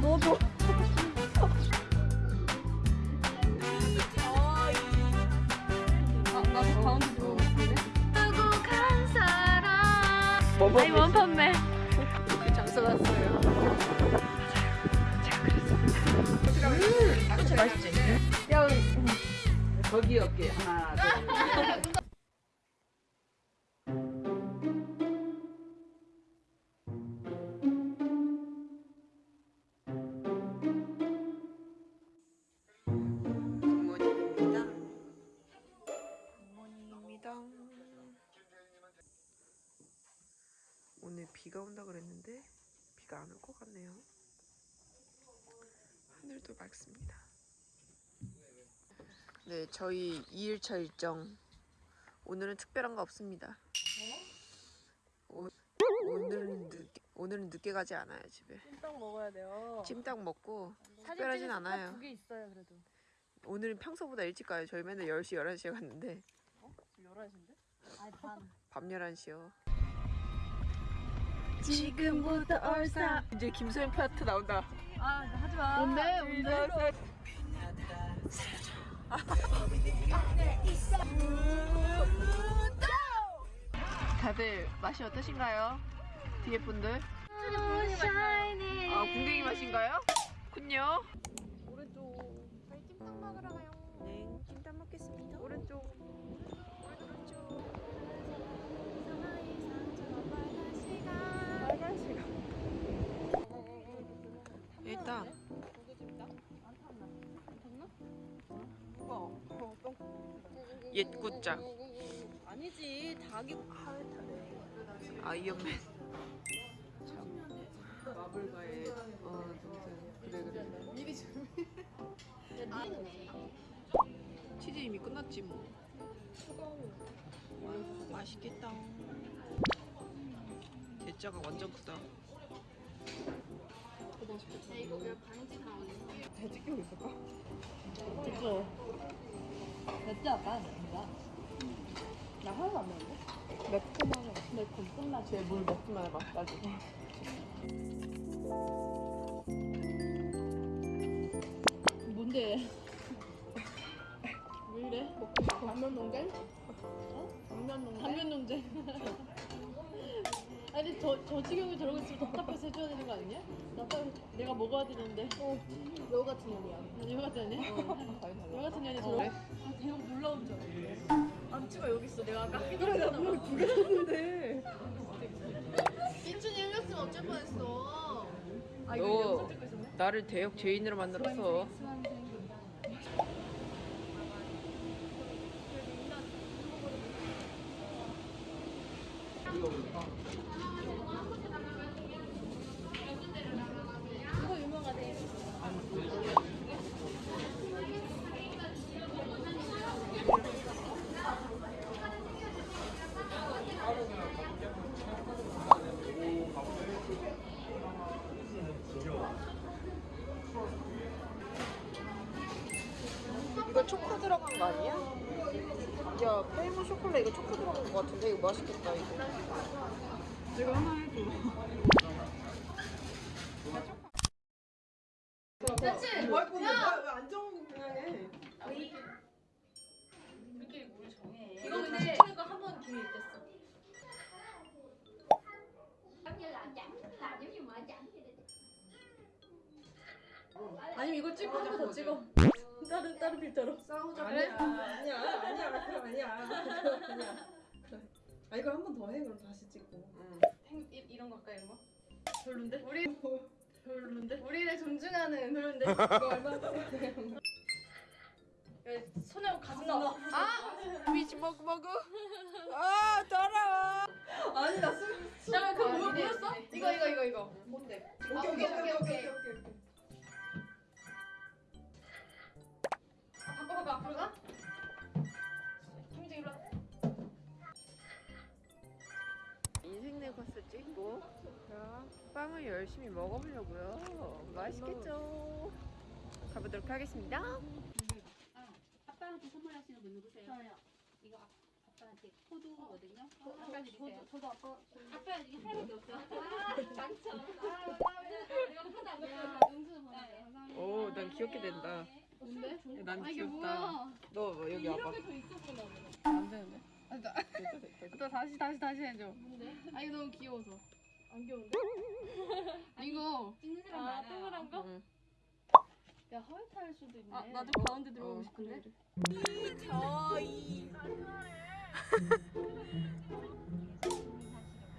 너도. 아, 사람. 뭐 아니 원판매. 그 장소 갔어요. 그치 맛있지? 야, 거기 어깨 하나 둘 비가 온다 그랬는데 비가 안 올 것 같네요. 하늘도 맑습니다. 네, 저희 2일차 일정 오늘은 특별한 거 없습니다. 오, 오늘은 늦게 오늘은 늦게 가지 않아요 집에. 찜닭 먹어야 돼요 찜닭 먹고 특별하진 않아요. 두개 있어요 그래도 오늘은 평소보다 일찍 가요. 저희 맨날 10시, 11시에 갔는데 지금 11시인데? 아니 반밤 11시요. 지금부터 얼싸 이제 김소연 파트 나온다. 아 하지마 뭔데 뭔데 다들 맛이 어떠신가요? 뒤에 분들? 샤이니 아, 궁뎅이 맛인가요? 군요. 옛 굿자. 아니지 닭이 아이언맨 참 마블과의 어 그래 그래 미리 준비 치즈 이미 끝났지 뭐. 와, 맛있겠다. 대짜가 완전 크다. 잘 찍히고 있을까? 그쵸 됐지 아까 진짜 나 하나도 안 먹는데? 매콤하네 매콤 끝나지 쟤물 먹기만 해봐 나중에 뭔데? 왜 이래? 먹고 싶어 단면 농장? 어? 단면 농장? 단면 농장 아니 저, 저 지경이 저러고 있으면 답답해서 해줘야 되는 거 아니냐? 나 빨리 내가 먹어야 되는데. 어, 여 같은 년이야. 여 같은 년이? 여 같은 년이 저러고 그래? 아 대형 놀라운 줄 알았네. 안치가 여기 있어. 내가 아까 해결했잖아 두개 샀는데. 인준이 흘렸으면 어쩔 뻔했어. 아너 영상 찍고 있었네? 나를 대역 죄인으로 만들었어 이거 초코 들어간 거 아니야? 야 페이모 쇼콜레 이거 초코 들어간 거 같은데 이거 맛있겠다 이거 이거 하나 해줘. 그렇지 뭐 할 건데? 왜안 정하고 그냥 해. 우리끼리 뭘 정해. 이거 근데 시키니까 한번 기회 있댔어. 아니면 이거 찍고 한 번 더 찍어. 다른 다른 필터로. 싸우자. 그래? 아니야. 아니야. 아니야. 아니야 아 이걸 한 번 더 해 그럼 다시 찍고 응. 행, 이, 이런 거 할까 이런 거? 별론데? 우리 별론데? 우리를 존중하는 별론데? 이거 얼마 손에 가슴 나와 아! 미지 먹고 먹어 아 더러워 아니 나 술. 잠깐 그거 뭐 보였어? 이거 이거 이거 이거 뭔데? 아, 오케이 오케이 오케이 오케이 빵을 열심히 먹어보려고요 맛있겠죠 가보도록 하겠습니다 아빠한테 선물하시는 분 누구세요? 저요. 이거 아, 아빠한테 포도거든요. 아빠 드리세요. 저도 아까 아빠 이게 하나밖에 없어. 아, 망쳐. 아, 나 왜, 내가 하다. 야, 용수 귀엽게 된다. 뭔데? 난아 이게 귀엽다. 뭐야? 너뭐 여기 와봐. 이렇게 더 있었구나. 안 되는데. 됐다. 또 다시 다시 다시 해줘. 뭔데? 아 이거 너무 귀여워서. 안 귀여운데? 이거. 찍는 사람 아 많아요. 동그란 거? 응. 야 화이트 할 수도 있네. 아, 나도 가운데 들어가고 어, 싶은데.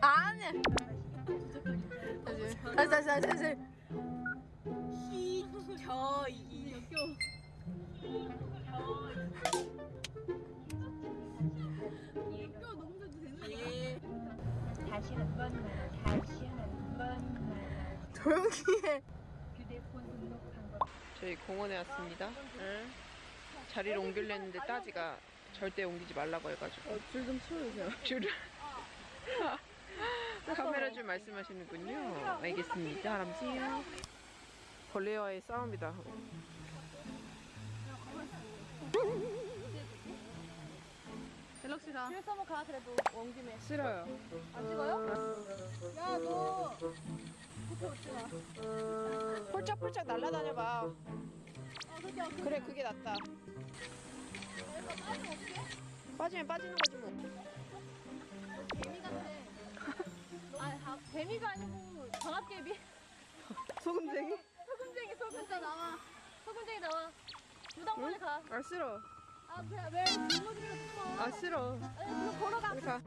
아니. 다시 다시 다시 다시. 저이 역겨워. 역겨워 너무 되는 거야? 다시 한 번만, 다시 한 번만. 조용히 해. 저희 공원에 왔습니다. 응. 자리를 옮기려는데 따지가 절대 옮기지 말라고 해가지고. 줄좀 치워주세요. 줄을. 카메라 줄 말씀하시는군요. 알겠습니다. 할아버지요. 벌레와의 싸움이다. 갤럭시다. 그래서 한번 가 그래도 원 김에 싫어요. 안 찍어요? 야 너 그렇게 웃지 마. 폴짝폴짝 날아다녀봐. 아 그렇게 안 그래, 그게 낫다. 빠지면 빠지는 거지 뭐. 개미 같아. 아 다- 개미가 아니고 방앗개비. 소금쟁이? 소금쟁이 소금쟁이 나와. 소금쟁이 나와. 무당벌레 가. 아 싫어. 아 왜왜 뒷모습으로 숨어? 아 싫어. 아니 걸어가. 가.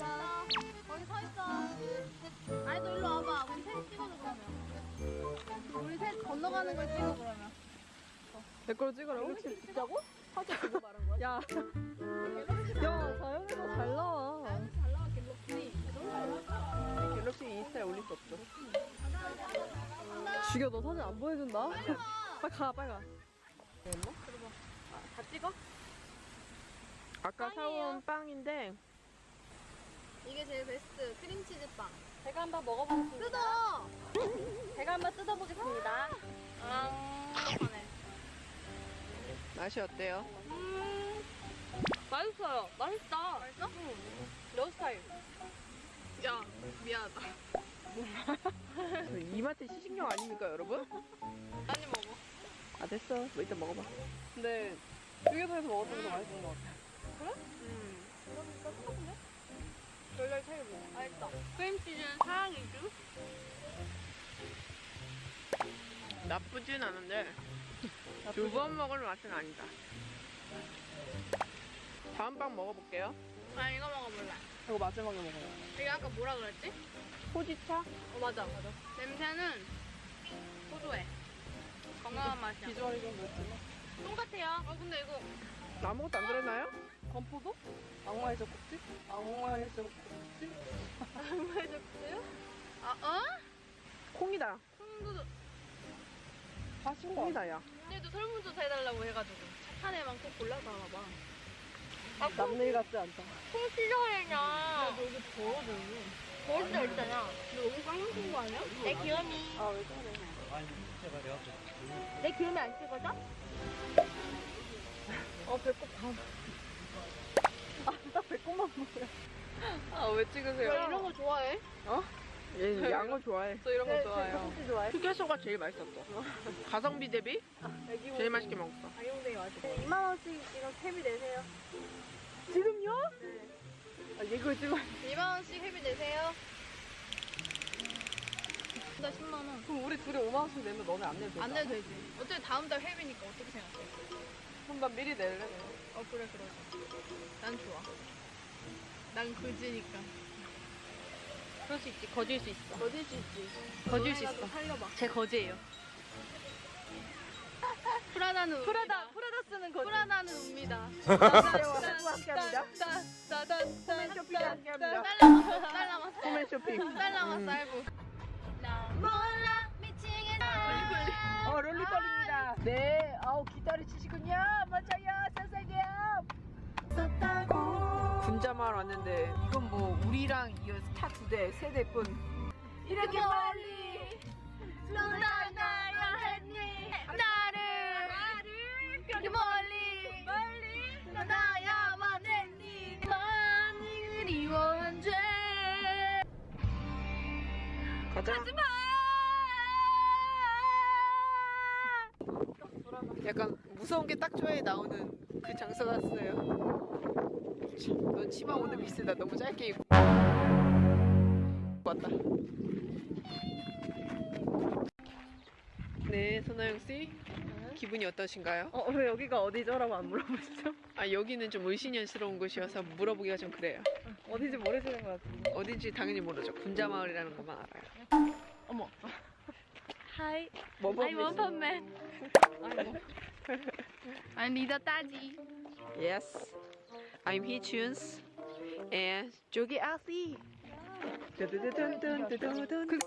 나 거기 서 있어. 아니 너 일로 와봐. 우리 셋 찍어줘 그러면. 우리 셋 건너가는 걸 찍어 그러면. 내 걸로 찍으라고? 진짜고? 사진 그거 말한 거야? 야. 야, 자연에서 잘 나와. 잘 갤럭시. 갤럭시 인스타에 올릴 수 없어. 죽여 너 사진 안 보여준다. 빨리 가 빨리 가. 다 찍어? 아까 사온 빵인데 이게 제일 베스트 크림치즈 빵. 제가 한번 먹어보겠습니다. 뜯어. 제가 한번 뜯어보겠습니다. 아, 네. 맛이 어때요? 맛있어요. 맛있다. 맛있어? 응. 너 스타일. 야 미안하다. 저 이마트 시식용 아닙니까 여러분? 많이 먹어. 아 됐어. 뭐 이따 먹어봐. 근데 휴게소에서 먹었던 게더 맛있는 것 같아. 음. 별별 차이 뭐. 맛있다. 크림치즈는 사랑이죠? 나쁘진 않은데 두 번 먹을 맛은 아니다. 다음 빵 먹어볼게요. 아 이거 먹어볼래. 이거 마지막에 먹어요. 이게 아까 뭐라 그랬지? 호지차? 어 맞아 맞아. 냄새는 고소해. 건강한 맛이야. 비주얼이 좀 그렇지만. 똑같아요. 어 근데 이거 아무것도 안 들었나요? 건포도? 악마의 젖꼭지? 악마의 젖꼭지? 왜 적어요? 아 어? 콩이다. 콩도 다신 거 콩이다 야. 얘도 설문조사 해달라고 해가지고 착한 애만 꼭 골라서 봐봐. 남일 같지 않다. 콩 싫어해냐? 야, 너 이거 더워, 너. 벌써 있잖아. 너 너무 쌍욕인 거 아니야? 내 귀염이. 아, 왜 저래? 내 귀염이 안 찍어져? 어, 배꼽 반. 아, 나 배꼽만 보여. 아, 왜 찍으세요? 너 이런 거 좋아해? 얘 양어 좋아해. 저 이런 거 네, 좋아해요. 떡볶이 좋아해? 휴게소가 제일 맛있었어. 가성비 대비 애기 제일 맛있게 먹었어. 가용되게 맛있어. 2만 원씩 이거 회비 내세요. 지금요? 아, 이거 찍어. 2만 원씩 회비 내세요. 나 10만 원. 그럼 우리 둘이 5만 원씩 내면 너네 안 내도 되잖아. 안 내도 되지. 어차피 다음 달 회비니까 어떻게 생각해? 그럼 난 미리 낼래. 어 그래 그러자. 난 좋아. 난 그지니까. 그럴 수 있지. 거질 수 있어. 거질 수 있지. 거질 수 있어. 살려봐. 제 거지예요. 프라다는 프라다, 웁니다. 프라다 쓰는 거지. 프라다는 웁니다. 남자와 함께합니다. 짜잔, 쇼핑 함께합니다. 딸 남았어. 딸 남았어. 소매 쇼핑. 딸 남았어. 음. 아이고. 몰라 미치겠다. 어 롤리벌입니다. 네, 아우 기타를 치시군요. 맞아요, 선생님. 군자마을 왔는데 이건 뭐 우리랑 이어서 타 두 대, 세 대뿐. 이렇게 멀리 누나 나야 했니 나를 이렇게 멀리 멀리 너 나야만 했니 많이 그리워한 죄 가자. 하지마 약간 무서운 게 딱 좋아해 나오는 그 장소 같았어요. 참, 넌 치마 오늘 비슷하다. 너무 짧게 입고 왔다. 네, 손아영 씨. 기분이 어떠신가요? 어, 왜 여기가 어디죠 라고 안 물어보시죠? 아, 여기는 좀 의심스러운 곳이어서 물어보기가 좀 그래요. 어디지 모르시는 것 같은데. 어딘지 당연히 모르죠. 군자마을이라는 것만 알아요. 어머. 하이. 뭐 아이 원펀맨. 아니 리더 따지. Yes, I'm Heechuns and 조기 아씨. 두두두둔둔두둔.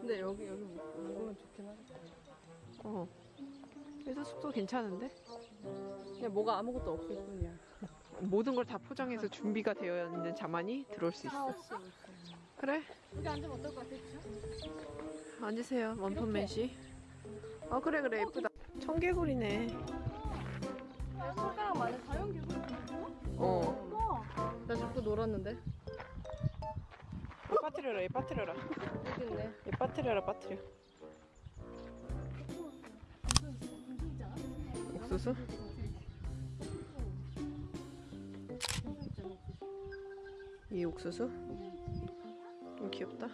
근데 여기 여기 묵으면 좋긴 하겠다. 어. 그래서 숙소 괜찮은데? 그냥 뭐가 아무것도 없을 뿐이야. 모든 걸 다 포장해서 준비가 되어 있는 자만이 들어올 수 있어. 그래? 여기 앉으면 어떨 것 같아? 앉으세요, 원펀맨 씨. 어 그래 그래 예쁘다. 청개구리네. 손가락 많은 자연 기술. 어. 나 자꾸 놀았는데. 빠뜨려라, 얘 빠뜨려라. 여기 있네. 얘 빠뜨려라, 빠뜨려. 옥수수? 이 옥수수? 좀 귀엽다.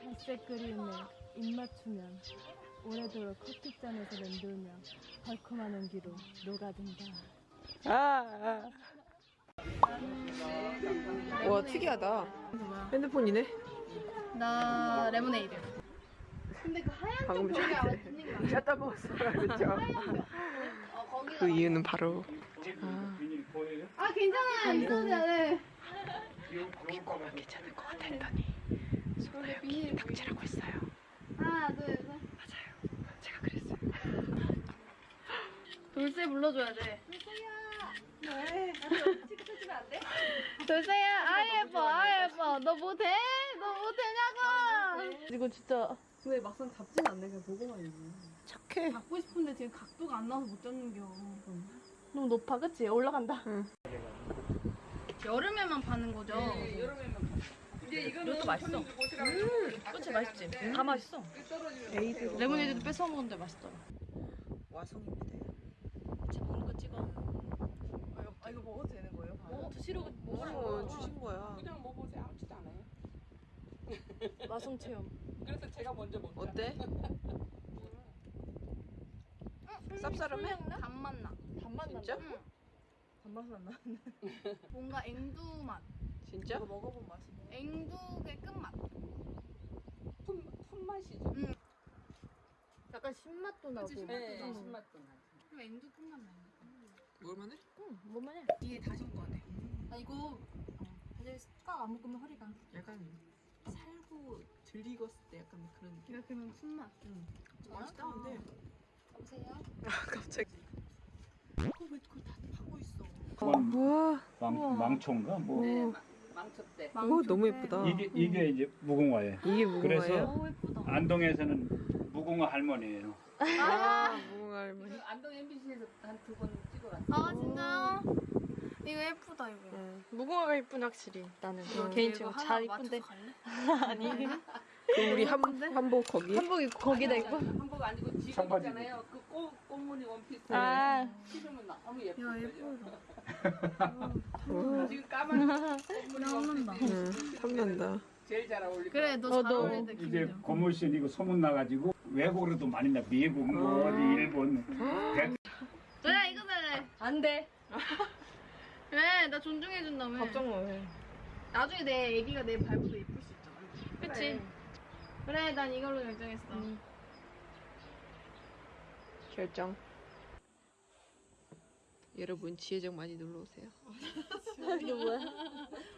갈색 그림에 입 맞추면 오래도록 커피잔에서 맴돌며 달콤한 온기로 녹아든다. 아. 와 특이하다. 핸드폰이네. 나 레모네이드. 근데 그 하얀 방금 전에 샷다 먹었어, 그렇죠? 어. 그 이유는 바로 제가 아 괜찮아. 있어도 돼. 고기고만 괜찮을 것 같아 했더니 손에 닥치라고 했어요. 하나 둘 셋. 맞아요. 제가 그랬어요. 돌쇠 불러줘야 돼. 돌쇠야, 아 예뻐, 아 예뻐. 너뭐 돼? 너뭐 되냐고. 이거 진짜. 근데 막상 잡진 않네. 그냥 보고만 있네. 착해. 잡고 싶은데 지금 각도가 안 나와서 못 잡는겨. 너무 높아, 그치? 올라간다. 응. 여름에만 파는 거죠? 이것도 맛있어. 그치 맛있지. 다 맛있어. 에이드 레모네이드도 뺏어 먹었는데 맛있더라. 와송입니다. 같이 먹는 거 찍어. 아 이거 먹어도 되는 거예요? 뭐 드시러 먹으면 주신 거야. 그냥 먹어보세요. 아무렇지도 않아요. 마성 체험. 그래서 제가 먼저 먹자. 어때? 쌉싸름해? 단맛 나. 단맛 진짜? 난 다. 단맛은 안 나. 뭔가 앵두 맛. 진짜? 이거 먹어본 맛이네. 앵두의 끝맛. 품, 품맛이죠. 약간 신맛도 나고. 네, 응. 신맛도. 좀 앵두 끝맛 나. 뭘만해? 응, 뭐만 해. 이게 다신 거 같아. 나 이거 사실 숟가락 안 먹으면 허리가. 약간 살고 들 익었을 때 약간 그런 느낌. 이거 그냥 순맛. 맛있다 근데. 여보세요? 아 갑자기. 그거 왜 그걸 다 파고 있어? 우와. 망, 망초인가 뭐 오, 망쳤대. 오 너무 예쁘다. 이게 이게 이제 무궁화예요. 이게 무궁화예요? 그래서 예쁘다. 안동에서는 무궁화 할머니예요. 아, 무궁화 할머니. 안동 MBC에서 한 두 번 찍어갔어. 아 진짜요? 이거 예쁘다 이거. 응. 무궁화가 이쁜 확실히. 나는 응. 개인적으로 잘 이쁜데. 아니. 그 우리 한 한복 거기. 한복 입고 거기다 입고. 한복 아니고 지금 청바지 있잖아요. 그 꽃, 꽃무늬 원피스. 아. 입으면 너무 예뻐. 야 예쁘다. 우와. 지금 까만 꽃무늬 나온다. 원피스. 응, 탐난다. 제일 잘 어울릴 그래 것너 어, 잘너 어울린다 이제. 고물신 이거 소문 나가지고 외국으로도 많이 나 미국 뭐 어디 일본 백- 너야 이거 살래. 안 돼. 왜? 나 존중해준다며. 걱정 마. 해. 나중에 내 애기가 내 발보다 예쁠 수 있잖아. 그치? 그래, 난 이걸로 결정했어. 결정. 여러분 지혜정 많이 놀러 오세요. 이게 뭐야?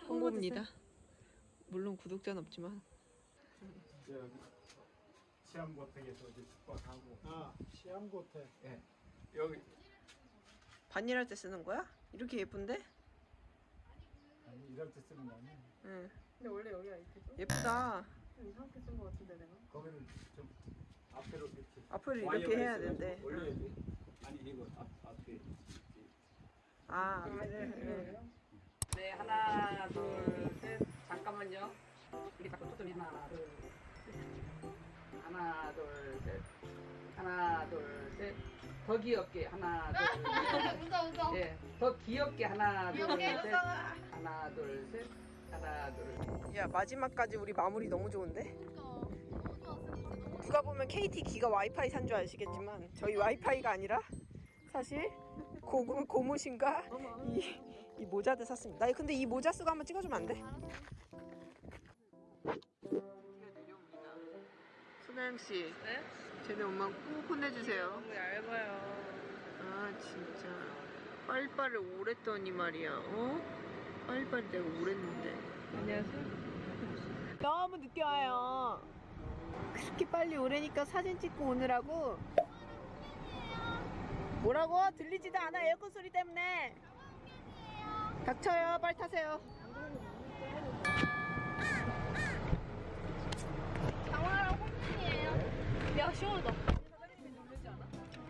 홍보입니다. 물론 구독자는 없지만 시암고택에서 숙박하고 아 시암고택 예 여기 반일할 때 쓰는 거야? 이렇게 예쁜데? 아니 이럴 때 쓰는 거 아니야 응. 근데 원래 여기가 이렇게죠? 예쁘다. 이상하게 쓴 거 같은데 내가. 거기를 좀 앞으로 이렇게 앞을 와이어가 이렇게 해야 된대. 올려야지 아니 이거 앞 앞에 아, 앞에를. 응. 네, 하나, 둘, 셋. 잠깐만요. 이게 자꾸 초점이 하나 둘 하나 둘 셋 하나 둘 셋 더 귀엽게 하나 둘셋 웃어 웃어. 예, 더 귀엽게 하나 귀엽게 둘셋 웃어. 하나 둘 셋 하나 둘 야 마지막까지 우리 마무리 너무 좋은데? 너무 좋았어. 누가 보면 KT 기가 와이파이 산 줄 아시겠지만 저희 와이파이가 아니라 사실 고금 고무신과 이, 이 모자들 샀습니다. 나 근데 이 모자 쓰고 한번 찍어주면 안 돼? 소나영 씨, 네? 쟤네 엄마 꼭 혼내주세요. 너무 얇아요. 아 진짜 빨리빨리 오랬더니 말이야. 어? 빨리빨리 내가 오랬는데. 안녕하세요. 너무 늦게 와요. 그렇게 빨리 오래니까 사진 찍고 오느라고. 뭐라고? 들리지도 않아 에어컨 소리 때문에. 닥쳐요. 빨리 타세요. 장화랑 홈런이에요. 야 시원하다.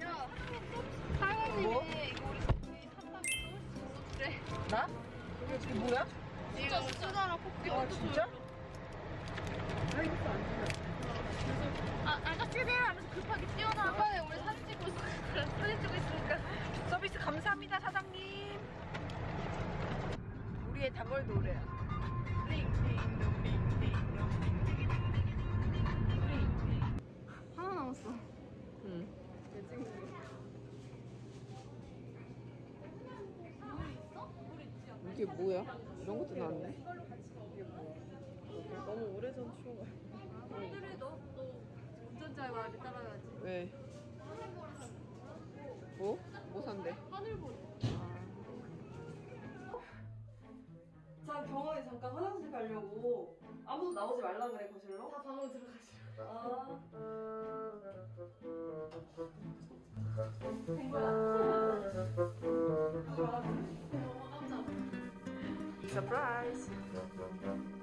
야, 사장님이 뭐? 이거 우리 우리 산다고 그래. 나? 이게 지금 뭐야? 진짜 쓰다랑 뽑기 아 진짜? 아, 아저씨들 하면서 급하게 뛰어나. 아까에 우리 사진 찍고 있어. 사진 찍고 있으니까. 서비스 감사합니다 사장님. 우리의 단골 노래야. 하나 이게 뭐야? 이런 것도 나왔네. 너무 오래전 추억. 오늘이 너, 너 운전자의 말을 따라야지. 왜? 뭐? 뭐 산대? 하늘보리. 자 경원이 잠깐 화장실 가려고 아무도 나오지 말라 그래 거실로. 다 방으로 들어가시. 아. 서프라 이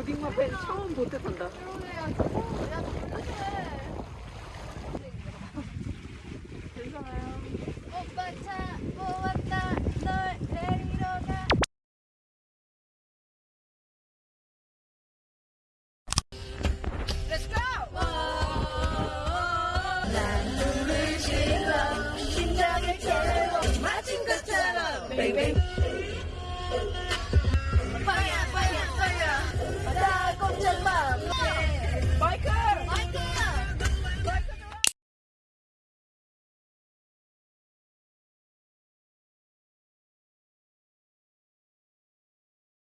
즈. 고딩마 팬 처음 보트 탄다. 오빠 차 모았다